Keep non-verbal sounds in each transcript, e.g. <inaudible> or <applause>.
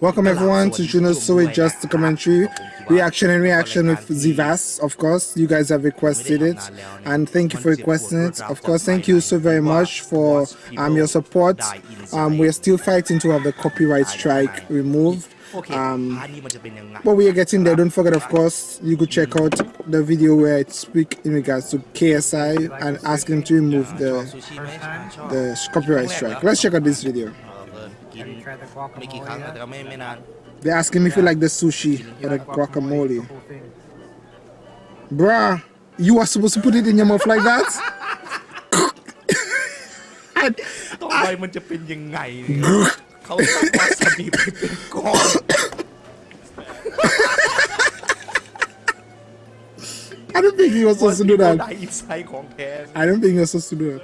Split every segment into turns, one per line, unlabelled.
Welcome everyone to Juno's So It Just Commentary Reaction and Reaction with Zivas. Of course, you guys have requested it, and thank you for requesting it. Of course, thank you so very much for um, your support. Um, we are still fighting to have the copyright strike removed. Um, but we are getting there. Don't forget, of course, you could check out the video where I speak in regards to KSI and ask him to remove the the copyright strike. Let's check out this video.
กินไม่กี่ครั้งแต่ก็ไม่ไม่นาน
They're asking me if you like the sushi or the guacamole. Bruh, you are supposed to put it in your mouth like that?
ต่อไปมันจะเป็นยังไงเนี่ยเขาต้องวาซาบิไปเป็นก้อน
I don't think he was supposed to do
ได้
that.
อินไซด์ของแท้
I don't think he was supposed to do it.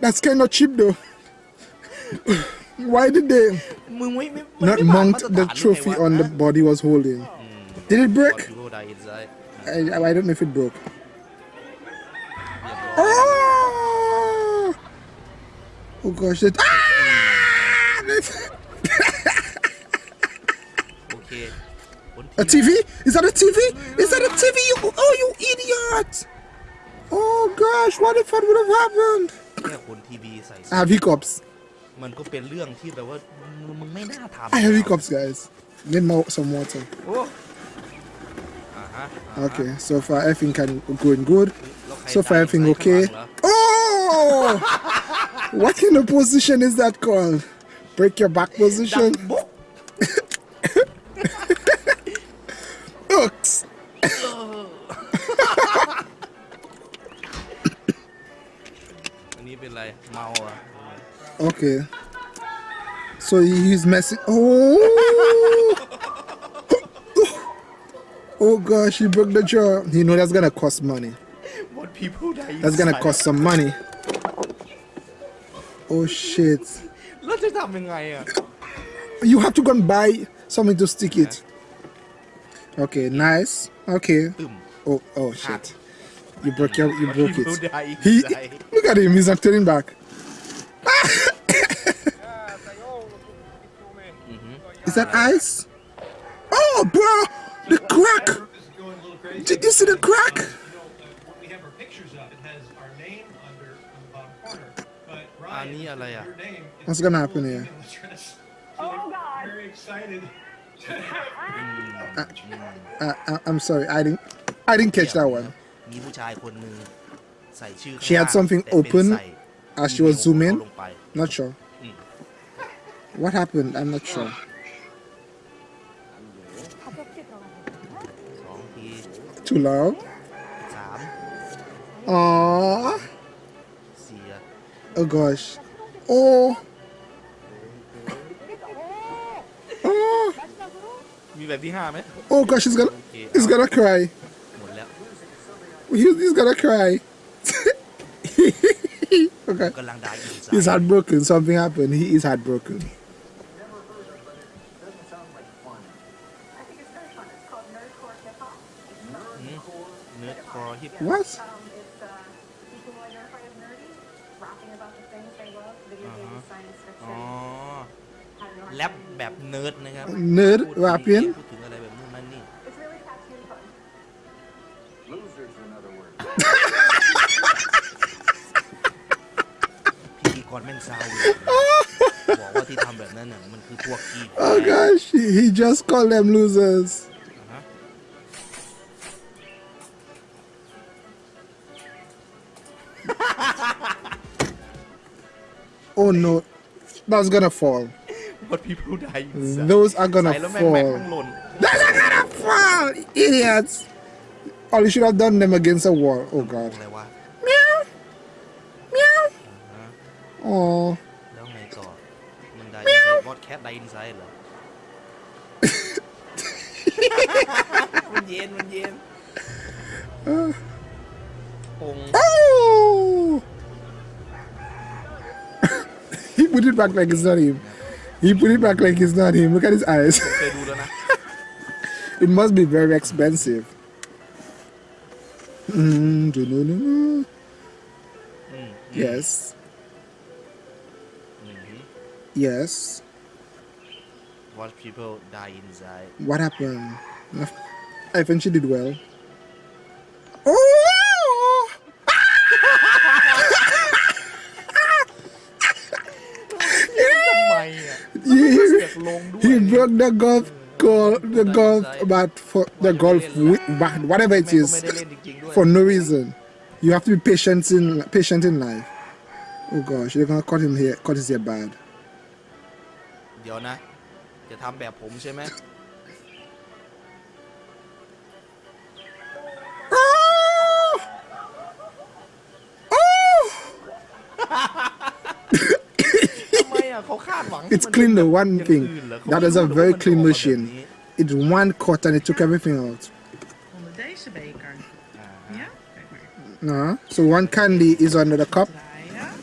That's kind of cheap though. Why did they not mount the trophy on the body was holding? Did it break? I, I don't know if it broke. Oh, oh gosh. Ah! A TV? Is that a TV? Is that a TV? You, oh, you idiot! Oh gosh, what if that would have happened?
แค่คนทีวีใส่
I have hiccups.
มันก็เป็นเรื่องที่แบบว่ามึงมึงไม่น่าทำ
I have hiccups, guys. Need more some water.
โอ้อ่าฮะ
Okay, so far everything can going good.
แล้วใคร
So far
ตาย
everything
ใส่ข้าง
okay.
หลังเหรอ
Oh! <laughs> what kind of position is that called? Break your back
ดัง
position? Okay. So he's messing. Oh! <laughs> oh gosh, he broke the jaw. You know that's gonna cost money.
What people that
That's gonna cost some money. Oh shit.
What is happening right here?
You have to go and buy something to stick it. Okay, nice. Okay. Oh oh shit. You broke your you broke it. He, look at him, he's not turning back. <laughs> Is that ice? Oh, bro! The crack! Did you see the crack? What's gonna happen here?
Oh God! Very excited.
I, I, I'm sorry, I didn't, I didn't catch that one. She had something open as she was zooming. Not sure. What happened? I'm not sure. Too loud?
สาม
Aww.
สี่อะ
Oh gosh. Oh. Oh.
มีแบบที่ห้าไหม
Oh gosh, he's gonna, he's gonna cry.
หมดแล้ว
He, he's gonna cry. <laughs> okay.
กำลังได้อินไซ
He's
ด์
heartbroken. Something happened. He is heartbroken. What?
Um, it's uh, people who identify as nerdy, rapping about the things they love, video games, science
อ๋อ
fiction. having a hard
แรป
time.
แบบเนิร์ดนะครับ
Nerd
พูดถึง
rapping?
พูดถึงอะไรแบบนู้นนั่นนี่
It's really catchy and fun.
Losers, in other words. <laughs>
พิธีกรแม่งซาวเลยบอกว่าที่ทำแบบนั้นน่ะมันคือพวกกีด
Oh gosh, he, he just called them losers. Oh no, that's gonna fall. <laughs>
What people die inside
Those are gonna
ใส่แล้วแม่งแม่ง
fall.
ทั้งหล่น
That's not gonna fall, idiots. Oh, you should have done them against a wall. Oh god.
อะไรวะ
Meow. Meow. Oh.
แล้วไงต่อ มันได้อินไซด์วอดแคทได้อินไซด์เหรอ มันเย็น มันเย็น<laughs> ปง
put it back like it's not him. He put it back like it's not him. Look at his eyes.
Ah. <laughs>
it must be very expensive. Mm,
mm-hmm.
yes.
Mm-hmm.
Yes.
What people die inside.
What happened? I think she did well.
งด้วย
he broke the golf goal, the golf bat for the golf wi- bat, whatever it
แม่งก็
is,
ไม่ได้เล่นจริงๆด้วย
for no reason. You have to be patient in patient in life. Oh gosh, they're gonna cut him here, cut his hair bad.
เดี๋ยวนะ จะทำแบบผมใช่ไหม
It's clean the one thing. That is a very clean machine. It's one cut and it took everything out. No, so one candy is under the cup.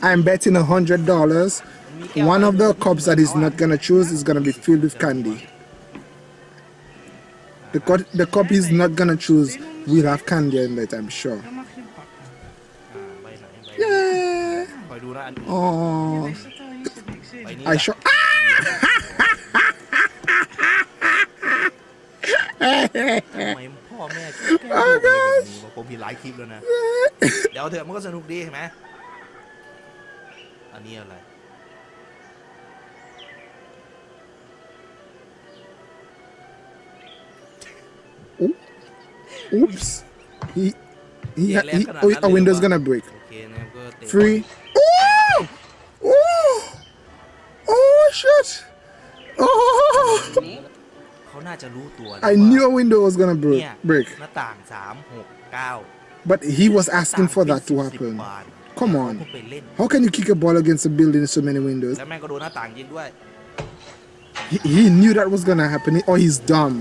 I'm betting a hundred dollars. One of the cups that he's not gonna choose is gonna be filled with candy. The cup, the cup he's not gonna choose will have candy in it, I'm sure. Yeah. Oh. I
อะ
sure.
ทำไมพ่อแม่ชอบแกล้งลูกอะไรแบบนี้วะผมมีหลายคลิปแล้วนะ เดี๋ยวเถอะมันก็สนุกดีเห็นไหมอันนี้อะไร
Oops. He, he,
Yeah,
he,
left
oh,
kanan,
a window's
left
gonna break.
โอเคนะครับก็เตะ
Three. shit! <laughs> Oh!
เขาน่าจะรู้ตัวนะ
I
ว่า
knew a window was gonna break.
เนี่ย
break.
หน้าต่าง 3 6 9
But he was asking for that to happen. Come on.
เขาไปเล่น
How can you kick a ball against a building with so many windows?
แล้วแม่งก็โดนหน้าต่างยิงด้วย
He, he knew that was gonna happen, or he's dumb.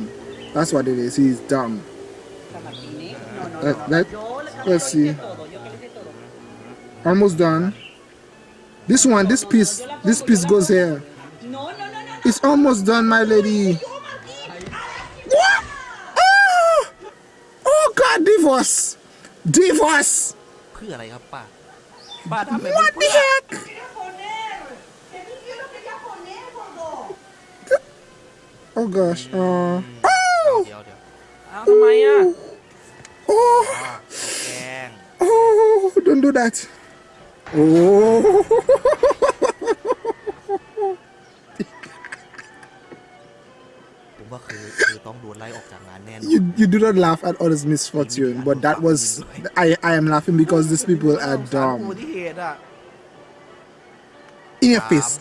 That's what it is. He's dumb. Let, let, let's see. Almost done. This one, this piece, this piece goes here. It's almost done, my lady. What? Oh, oh God, divorce. Divorce. What the heck? Oh gosh. Uh, oh. Oh.
Oh.
Oh. Don't do that. Oh.
ว่าคือคือต้องโดนไล่ออกจากงานแน่นอน
You you do not laugh at others' misfortune, but that was I I am laughing because these people are
สารอุบั
dumb.
ติเหตุอ่ะ
In your face.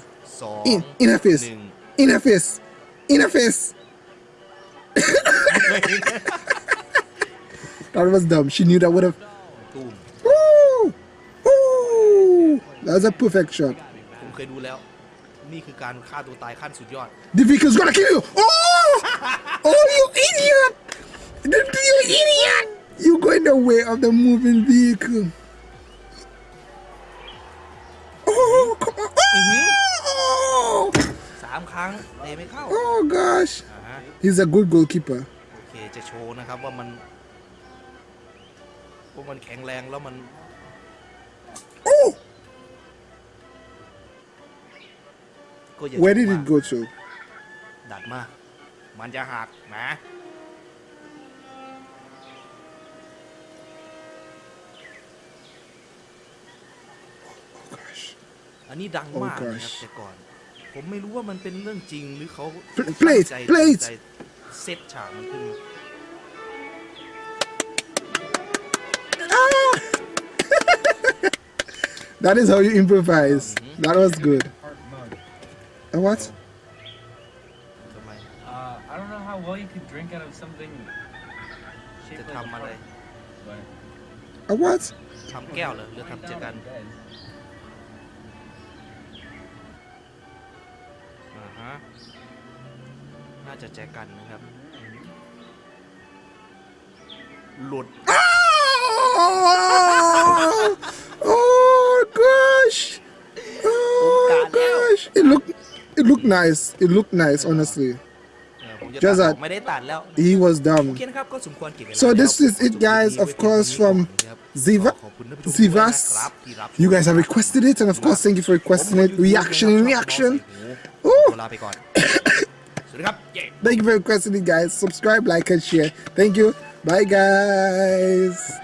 สอง
In in her face.
หนึ่ง
In her face. In her face. That was dumb. She knew that would have.
ตูม
Ooh! Ooh! That was a perfect shot.
ผมเคยดูแล้ว นี่คือการฆ่าตัวตายขั้นสุดยอด
The vehicle's gonna kill you. Oh! Oh, you idiot! You idiot! You go in the way of the moving vehicle. Oh, come on. Oh!
สามครั้งเตะไม่เข้า
Oh gosh.
อ่าฮะ
He's a good goalkeeper.
โอเคจะโชว์นะครับว่ามันว่ามันแข็งแรงแล้วมัน
Where did
ช
it
มาก
go to?
ดัดมา มันจะหักนะ
Gosh.
อันนี้ดังมากนะครับ
Oh gosh
แต่ก่อน ผมไม่รู้ว่ามันเป็นเรื่องจริงหรือเขา
Pl- play it,
ตั้งใจ
play it
ตั้งใจเซตฉากมันขึ้นมา
Ah! <laughs> that is how you improvise. That was good. A what?
ทำไม
Uh, I don't know how well you could drink out of something
จะ
shaped like a
ทำอะไร
heart, but
A what?
ทำแก้วเหรอหรือ
right
ทำเจอ
now
กัน
it does.
อ่าฮะน่าจะแจกันนะครับ หลุด
nice. It looked nice, honestly.
เออผ ผมจะ
Just
ตัดอ
that
อกไม่ได้ตัดแล้ว
he was
โอ
dumb.
เคนะครับก็สมควรเก็บเวลา
So
แล้ว
this is
ผม
it, guys.
จบ
Of
คลิปไว้
course,
เพียง
from
เท่านี้ก่อนนะครับ
Ziva,
ขอบคุณท่านผู้ชมด้วยนะครับที่รับชม
You guys have requested it, and of course, thank you for requesting it. Reaction in reaction.
โอ้
Ooh.
ลาไปก่อน สวัสดีครับเย้
Thank you for requesting it, guys. Subscribe, like, and share. Thank you. Bye, guys.